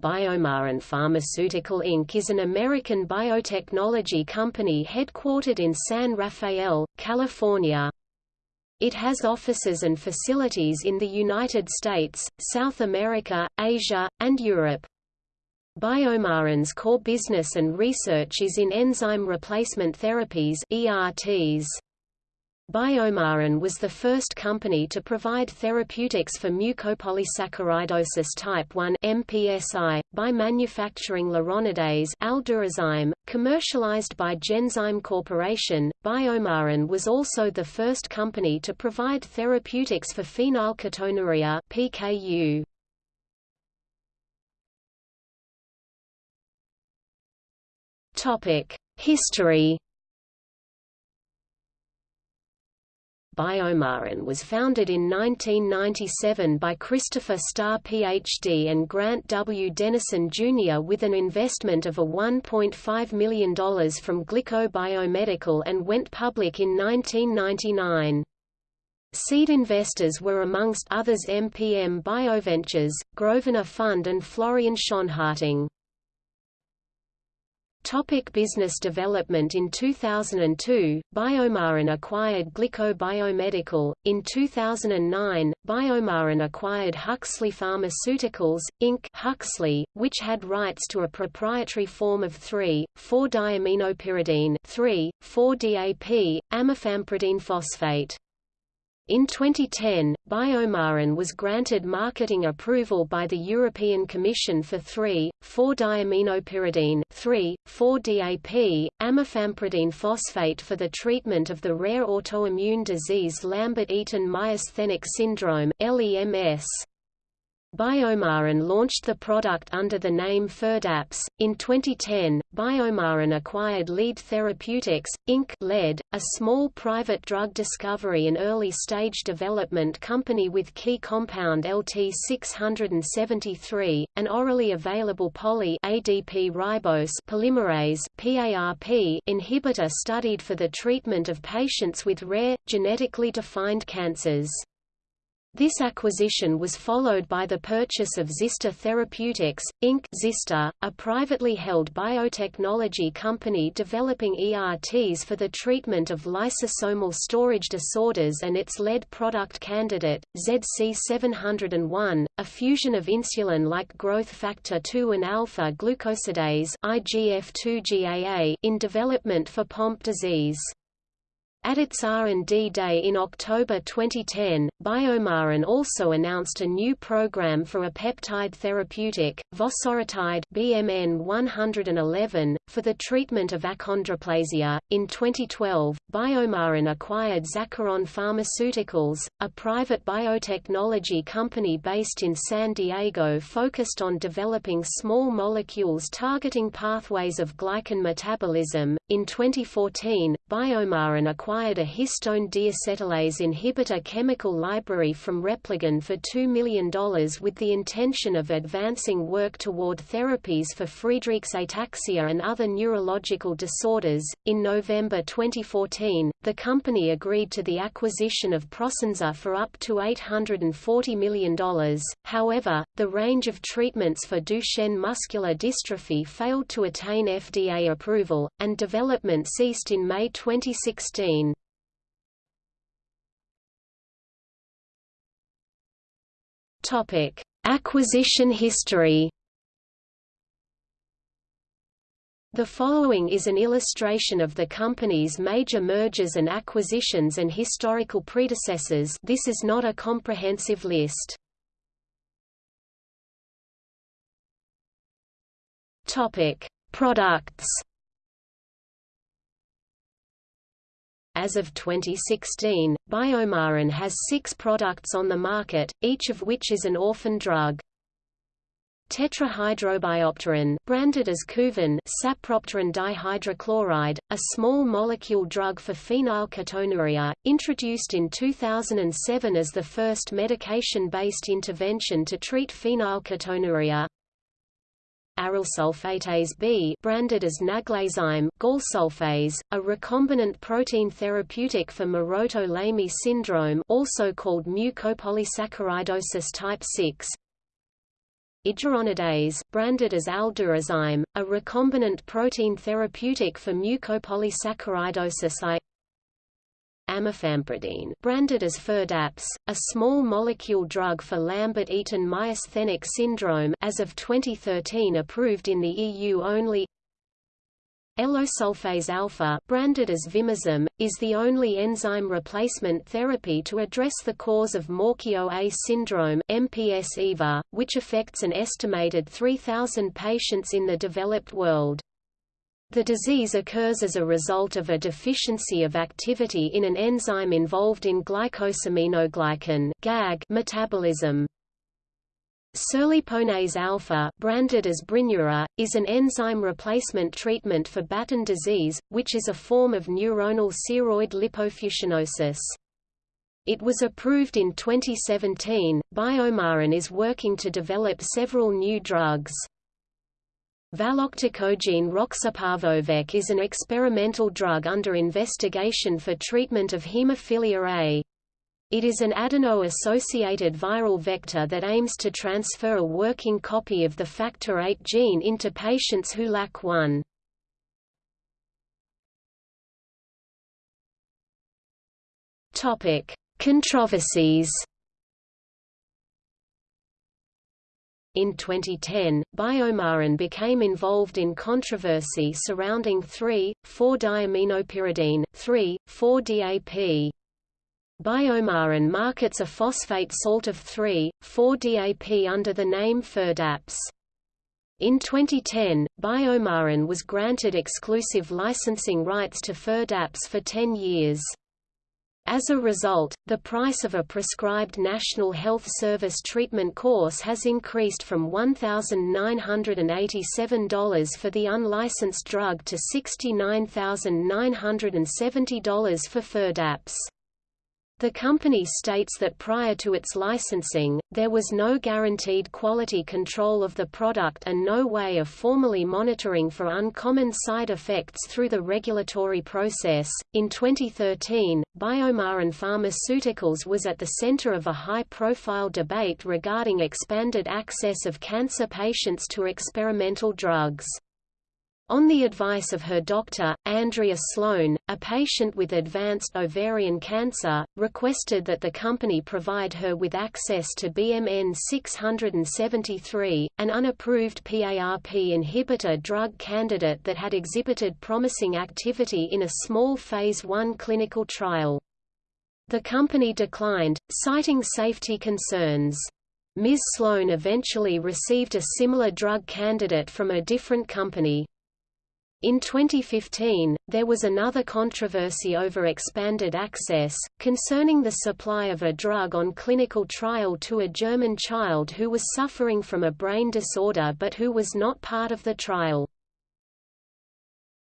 BioMarin Pharmaceutical Inc. is an American biotechnology company headquartered in San Rafael, California. It has offices and facilities in the United States, South America, Asia, and Europe. BioMarin's core business and research is in enzyme replacement therapies ERTs. BioMarin was the first company to provide therapeutics for mucopolysaccharidosis type 1 (MPSI) by manufacturing aldurazyme, commercialized by Genzyme Corporation. BioMarin was also the first company to provide therapeutics for phenylketonuria (PKU). History BioMarin was founded in 1997 by Christopher Starr Ph.D. and Grant W. Dennison Jr. with an investment of a $1.5 million from Glyko Biomedical and went public in 1999. Seed investors were amongst others MPM Bioventures, Grosvenor Fund and Florian Schonharting. Topic business development In 2002, BioMarin acquired Glyko Biomedical. In 2009, BioMarin acquired Huxley Pharmaceuticals, Inc. Huxley, which had rights to a proprietary form of 3,4-diaminopyridine 3,4-DAP, amifampridine phosphate. In 2010, BioMarin was granted marketing approval by the European Commission for 3,4-diaminopyridine 3,4-DAP, amifampridine phosphate for the treatment of the rare autoimmune disease Lambert-Eaton myasthenic syndrome LEMS. BioMarin launched the product under the name Firdapse. In 2010, BioMarin acquired Lead Therapeutics, Inc. LED, a small private drug discovery and early-stage development company with key compound LT673, an orally available poly ADP ribose polymerase PARP inhibitor studied for the treatment of patients with rare, genetically defined cancers. This acquisition was followed by the purchase of ZyStor Therapeutics, Inc. ZyStor, a privately held biotechnology company developing ERTs for the treatment of lysosomal storage disorders and its lead product candidate, ZC701, a fusion of insulin-like growth factor 2 and alpha-glucosidase in development for Pompe disease. At its R&D Day in October 2010, BioMarin also announced a new program for a peptide therapeutic, vosoritide BMN 111, for the treatment of achondroplasia. In 2012, BioMarin acquired Zacharon Pharmaceuticals, a private biotechnology company based in San Diego focused on developing small molecules targeting pathways of glycan metabolism. In 2014, BioMarin acquired acquired a histone deacetylase inhibitor chemical library from Repligen for $2 million with the intention of advancing work toward therapies for Friedreich's ataxia and other neurological disorders. In November 2014, the company agreed to the acquisition of Prosensa for up to $840 million. However, the range of treatments for Duchenne muscular dystrophy failed to attain FDA approval, and development ceased in May 2016. Topic: Acquisition history. The following is an illustration of the company's major mergers and acquisitions and historical predecessors this is not a comprehensive list. Topic: Products As of 2016, BioMarin has six products on the market, each of which is an orphan drug. Tetrahydrobiopterin, branded as Kuvan sapropterin dihydrochloride, a small molecule drug for phenylketonuria, introduced in 2007 as the first medication-based intervention to treat phenylketonuria aryl sulfatase B branded as Naglazyme galsulfase, a recombinant protein therapeutic for Maroteaux-Lamy syndrome also called mucopolysaccharidosis type 6 iduronidase, branded as aldurazyme, a recombinant protein therapeutic for mucopolysaccharidosis I amifampridine branded as Firdapse, a small molecule drug for Lambert-Eaton myasthenic syndrome as of 2013 approved in the EU only Elosulfase alpha branded as Vimizim, is the only enzyme replacement therapy to address the cause of Morquio-A syndrome MPS EVA, which affects an estimated 3,000 patients in the developed world. The disease occurs as a result of a deficiency of activity in an enzyme involved in glycosaminoglycan GAG metabolism. Cerliponase alpha, branded as Brineura, is an enzyme replacement treatment for Batten disease, which is a form of neuronal ceroid lipofuscinosis. It was approved in 2017. BioMarin is working to develop several new drugs. Valoctocogene roxaparvovec is an experimental drug under investigation for treatment of hemophilia A. It is an adeno-associated viral vector that aims to transfer a working copy of the factor VIII gene into patients who lack one. Controversies In 2010, BioMarin became involved in controversy surrounding 3,4-diaminopyridine, 3,4-DAP. BioMarin markets a phosphate salt of 3,4-DAP under the name Firdapse. In 2010, BioMarin was granted exclusive licensing rights to Firdapse for 10 years. As a result, the price of a prescribed National Health Service treatment course has increased from $1,987 for the unlicensed drug to $69,970 for Firdapse. The company states that prior to its licensing, there was no guaranteed quality control of the product and no way of formally monitoring for uncommon side effects through the regulatory process. In 2013, BioMarin Pharmaceuticals was at the center of a high profile debate regarding expanded access of cancer patients to experimental drugs. On the advice of her doctor, Andrea Sloan, a patient with advanced ovarian cancer, requested that the company provide her with access to BMN 673, an unapproved PARP inhibitor drug candidate that had exhibited promising activity in a small Phase 1 clinical trial. The company declined, citing safety concerns. Ms. Sloan eventually received a similar drug candidate from a different company. In 2015, there was another controversy over expanded access, concerning the supply of a drug on clinical trial to a German child who was suffering from a brain disorder but who was not part of the trial.